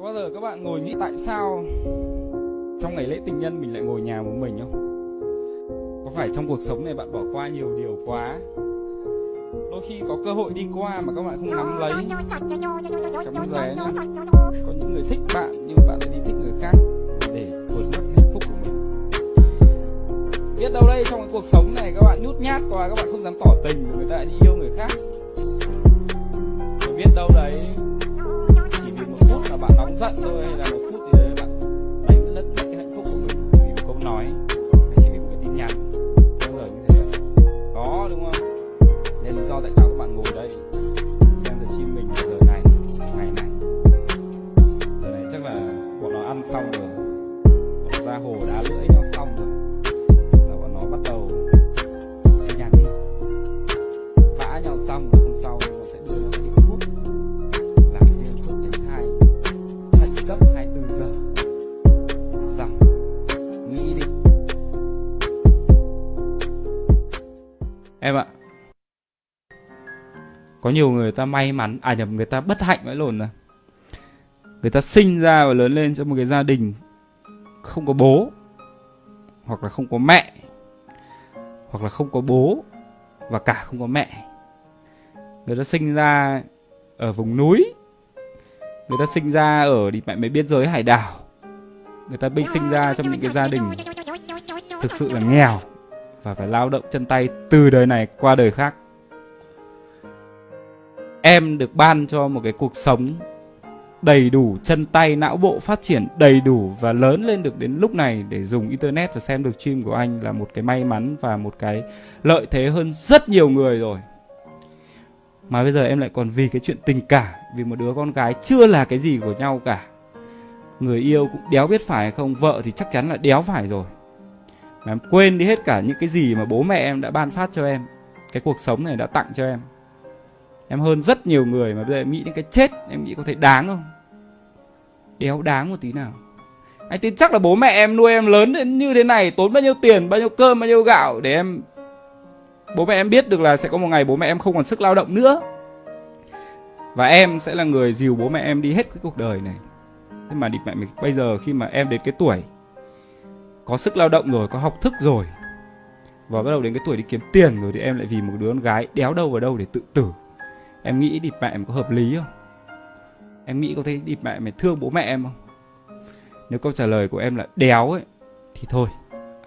Có bao giờ các bạn ngồi nghĩ tại sao trong ngày lễ tình nhân mình lại ngồi nhà một mình không? Có phải trong cuộc sống này bạn bỏ qua nhiều điều quá? Đôi khi có cơ hội đi qua mà các bạn không nắm lấy. Cảm vé nhá. Có những người thích bạn nhưng bạn lại đi thích người khác Để vượt mất hạnh phúc của mình. Biết đâu đây, trong cái cuộc sống này các bạn nhút nhát quá, Các bạn không dám tỏ tình Người ta lại đi yêu người khác. Biết đâu đấy nóng giận thôi, Hay là một phút gì đấy ờ, bạn đánh lất mất cái hạnh phúc của mình. Vì một câu nói Hay chỉ vì một cái tin nhắn Bao ngờ như thế. Có, đúng không? Nên lý do tại sao các bạn ngồi đây, Xem giờ chim mình giờ này, Ngày này. Giờ này chắc là bọn nó ăn xong rồi. Bọn ra hồ đã Em ạ. Có nhiều người ta may mắn à nhầm, người ta bất hạnh vãi lồn rồi. Người ta sinh ra và lớn lên trong một cái gia đình không có bố, hoặc là không có mẹ, hoặc là không có bố và cả không có mẹ. Người ta sinh ra ở vùng núi, người ta sinh ra ở đi mẹ mấy biên giới hải đảo. Người ta bị sinh ra trong những cái gia đình thực sự là nghèo và phải lao động chân tay từ đời này qua đời khác. Em được ban cho một cái cuộc sống đầy đủ, chân tay, não bộ phát triển đầy đủ và lớn lên được đến lúc này để dùng internet và xem được stream của anh là một cái may mắn và một cái lợi thế hơn rất nhiều người rồi. Mà bây giờ em lại còn vì cái chuyện tình cảm, vì một đứa con gái chưa là cái gì của nhau cả. Người yêu cũng đéo biết phải hay không, vợ thì chắc chắn là đéo phải rồi mà em quên đi hết cả những cái gì mà bố mẹ em đã ban phát cho em. Cái cuộc sống này đã tặng cho em. Em hơn rất nhiều người mà bây giờ em nghĩ đến cái chết, em nghĩ có thể đáng không? Đéo đáng một tí nào. Anh tin chắc là bố mẹ em nuôi em lớn đến như thế này, tốn bao nhiêu tiền, bao nhiêu cơm, bao nhiêu gạo để em bố mẹ em biết được là sẽ có một ngày bố mẹ em không còn sức lao động nữa. Và em sẽ là người dìu bố mẹ em đi hết cái cuộc đời này. Thế mà địt mẹ mình bây giờ khi mà em đến cái tuổi có sức lao động rồi, có học thức rồi. Và bắt đầu đến cái tuổi đi kiếm tiền rồi thì em lại vì một đứa con gái đéo đâu vào đâu để tự tử. Em nghĩ địt mẹ em có hợp lý không? Em nghĩ có thấy địt mẹ mày thương bố mẹ em không? Nếu câu trả lời của em là đéo ấy, thì thôi,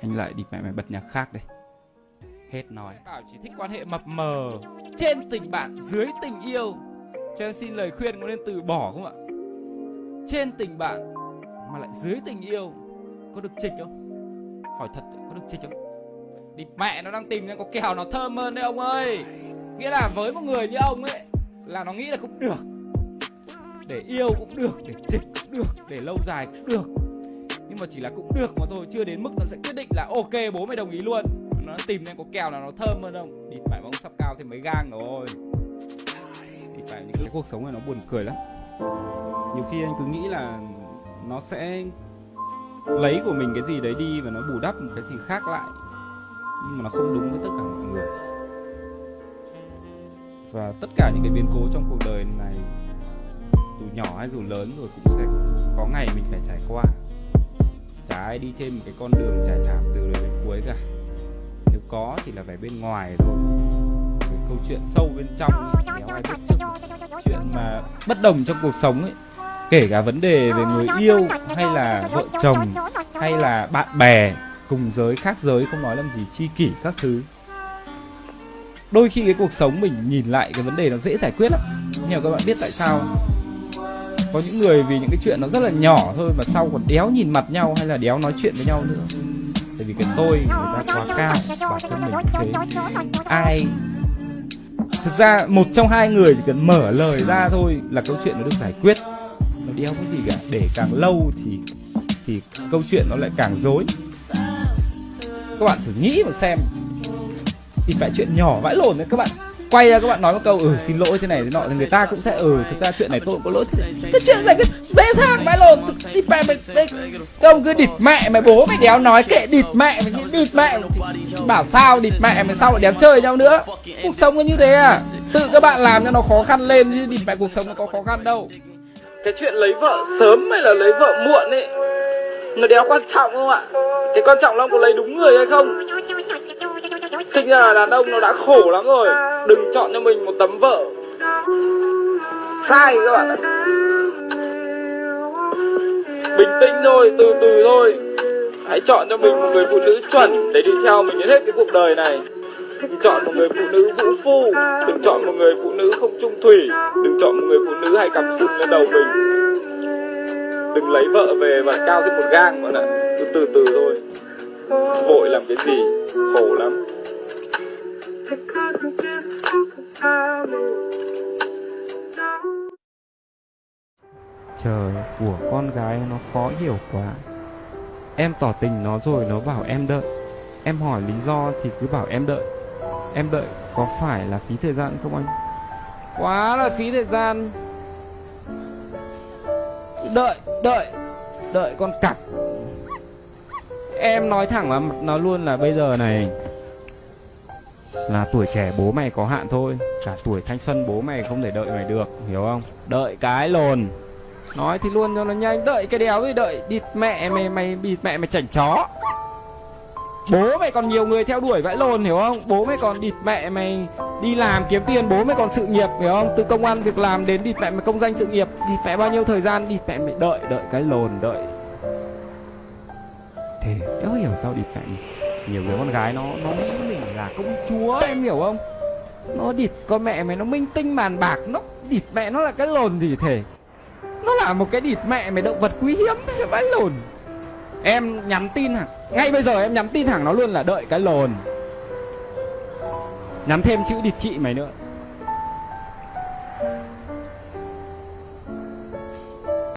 anh lại địt mẹ mày bật nhạc khác đây. Hết nói. Bảo chỉ thích quan hệ mập mờ, trên tình bạn, dưới tình yêu. Cho em xin lời khuyên có nên từ bỏ không ạ? Trên tình bạn, mà lại dưới tình yêu, có được trịch không? Hỏi thật, có được trịch không đi, mẹ nó đang tìm ra có kèo nó thơm hơn đấy ông ơi. Nghĩa là với một người như ông ấy, là nó nghĩ là cũng được. Để yêu cũng được, để trịch cũng được, để lâu dài cũng được. Nhưng mà chỉ là cũng được mà thôi, chưa đến mức nó sẽ quyết định là ok, bố mày đồng ý luôn. Nó tìm nên có kèo là nó thơm hơn không? Địt mẹ ông sắp cao thì mấy gang rồi. Thì phải những cái cuộc sống này nó buồn cười lắm. Nhiều khi anh cứ nghĩ là nó sẽ lấy của mình cái gì đấy đi và nó bù đắp một cái gì khác lại. Nhưng mà nó không đúng với tất cả mọi người. Và tất cả những cái biến cố trong cuộc đời này dù nhỏ hay dù lớn rồi cũng sẽ có ngày mình phải trải qua. Chả ai đi trên một cái con đường trải thảm từ đầu đến cuối cả. Nếu có thì là phải bên ngoài thôi. Cái câu chuyện sâu bên trong ấy, ai biết chuyện mà bất đồng trong cuộc sống ấy kể cả vấn đề về người yêu hay là vợ chồng hay là bạn bè cùng giới khác giới không nói làm gì chi kỷ các thứ đôi khi cái cuộc sống mình nhìn lại cái vấn đề nó dễ giải quyết lắm nhưng các bạn biết tại sao có những người vì những cái chuyện nó rất là nhỏ thôi mà sau còn đéo nhìn mặt nhau hay là đéo nói chuyện với nhau nữa tại vì cái tôi người ta quá cao bản thân mình cũng thế ai thực ra một trong hai người chỉ cần mở lời ra thôi là câu chuyện nó được giải quyết đeo cái gì cả. Để càng lâu thì thì câu chuyện nó lại càng dối các bạn thử nghĩ mà xem. Thì phải chuyện nhỏ, vãi lồn đấy các bạn. Quay ra các bạn nói một câu ừ xin lỗi thế này thế nọ. Thì người ta cũng sẽ ừ thực ra chuyện này tôi cũng có lỗi cái chuyện này cái dễ dàng, vãi lồn đi mẹ mày, đây. Công cứ địt mẹ mày, bố mày đéo nói kệ địt mẹ mày địt mẹ bảo sao địt mẹ mày, sao lại đéo chơi nhau nữa? Cuộc sống nó như thế à? Tự các bạn làm cho nó khó khăn lên chứ địt mẹ cuộc sống nó có khó khăn đâu cái chuyện lấy vợ sớm hay là lấy vợ muộn ấy, nó đéo quan trọng không ạ? Cái quan trọng là ông có lấy đúng người hay không? Sinh ra là đàn ông nó đã khổ lắm rồi, đừng chọn cho mình một tấm vợ. Sai các bạn ạ. Bình tĩnh thôi, từ từ thôi. Hãy chọn cho mình một người phụ nữ chuẩn để đi theo mình đến hết cái cuộc đời này đừng chọn một người phụ nữ vũ phu. Đừng chọn một người phụ nữ không trung thủy. Đừng chọn một người phụ nữ hay cắm sừng lên đầu mình. Đừng lấy vợ về và cao thêm một gang, bạn ạ. Cứ từ từ thôi. Vội làm cái gì? Khổ lắm. Trời, của con gái nó khó hiểu quá. Em tỏ tình nó rồi nó bảo em đợi. Em hỏi lý do thì cứ bảo em đợi. Em đợi có phải là phí thời gian không anh? Quá là phí thời gian. Đợi, đợi Đợi con cặc Em nói thẳng vào mặt nó luôn là bây giờ này. Là tuổi trẻ bố mày có hạn thôi Cả tuổi thanh xuân bố mày không thể đợi mày được Hiểu không? Đợi cái lồn. Nói thì luôn cho nó nhanh. Đợi cái đéo gì đợi Địt mẹ mày mày bịt mẹ mày chảnh chó Bố mày còn nhiều người theo đuổi vãi lồn hiểu không? Bố mày còn địt mẹ mày Đi làm kiếm tiền, bố mày còn sự nghiệp, hiểu không? Từ công an việc làm đến địt mẹ mày công danh sự nghiệp, địt mẹ bao nhiêu thời gian, địt mẹ mày đợi Đợi cái lồn, đợi. Thế đéo hiểu sao địt mẹ mày. Nhiều người con gái nó Nó nghĩ mình là công chúa, em hiểu không? Nó địt con mẹ mày, nó minh tinh bàn bạc, Nó địt mẹ nó là cái lồn gì thể nó là một cái địt mẹ mày động vật quý hiếm, vãi lồn Em nhắn tin hẳn Ngay bây giờ em nhắn tin thẳng nó luôn là đợi cái lồn. Nhắn thêm chữ địt chị mày nữa.